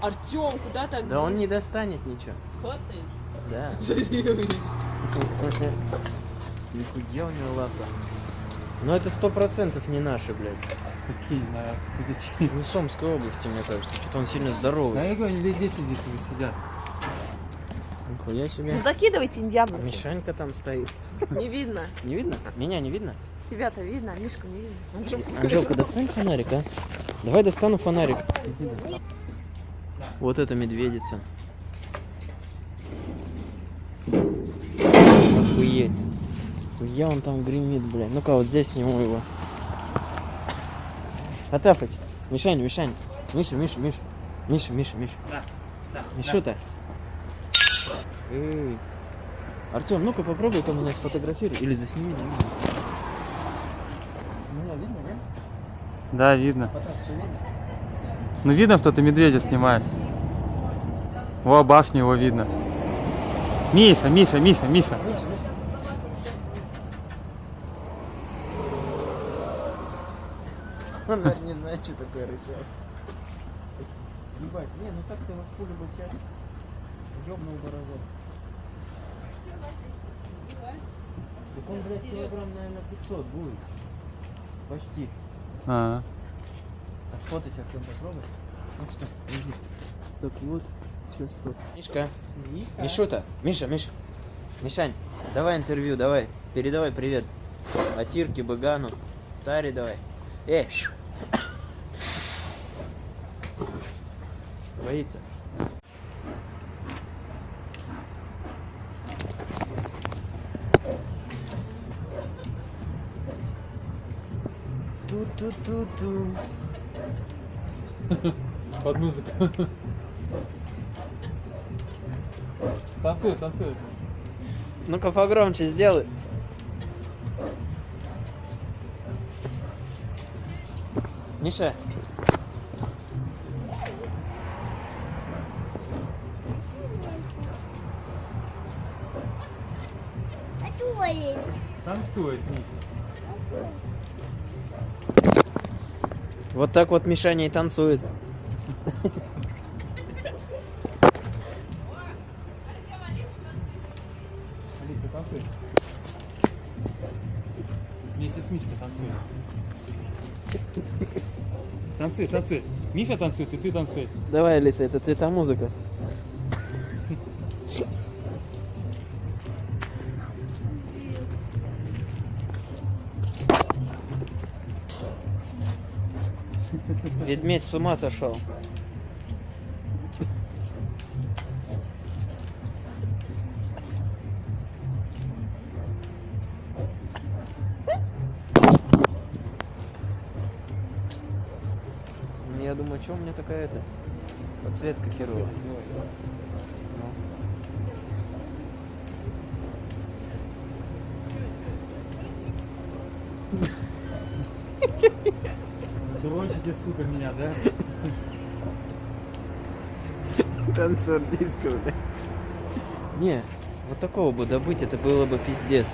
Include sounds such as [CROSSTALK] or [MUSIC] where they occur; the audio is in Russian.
Артем, куда так? Да он не достанет ничего. Хватаешь? Да. [LAUGHS] Нихуя у него лапа. Но это сто процентов не наши, блядь. Какие, на. Не Сомской области, мне кажется. Что-то он сильно Да здоровый. я говорю, 10 здесь уже сидят. Нихуя себе. Ну, закидывайте им яблоки. Мишанька там стоит. Не видно. Не видно? Меня не видно? Тебя-то видно, а Мишку не видно. Анжелка, достань фонарик, а? Давай достану фонарик. Вот это медведица. Охуеть. Я он там гремит, блядь. Ну-ка, вот здесь сниму его. Отафать. Мишань, Мишань. Миша, Миша, Миша. Миша, Миша, Миша. Да, да, Мишута. Эй. Артем, ну-ка попробуй-ка меня сфотографируй. Или засними, видно. Меня видно, да? Да, видно. Ну видно, что ты медведя снимаешь. Во, башню его видно. Миша, Миша, Миша, Миша. Миша, Миша. Он, наверное, не знает, что такое рычаг. Ебать, не, ну так ты вас пулю бы сейчас ёбнул барабан. Так он, блядь, килограмм, наверное, 500 будет. Почти. А, А сфотать Артем попробуй. Ну, стой, подожди. Так, вот. Сейчас, стоп. Мишка. Мишута. Миша, Миша. Мишань, давай интервью, давай. Передавай привет. Атирке, Багану. Таре давай. Эй. Боится. Ту-ту-ту-ту. под музыку. Танцуй, танцуй. Ну-ка погромче сделай. Миша. Танцует, Миша. Вот так вот Мишаня и танцует. Вместе с Мишкой танцуй. Танцуй, танцуй. Миша танцует, и ты танцуй. Давай, Алиса, это цветомузыка. Ведмедь с ума сошел. Я думаю, что у меня такая это подсветка херовая. [LAUGHS] [LAUGHS] [LAUGHS] Дрочите, сука, меня, да? Танцор диско, бля. Не, вот такого бы добыть, это было бы пиздец.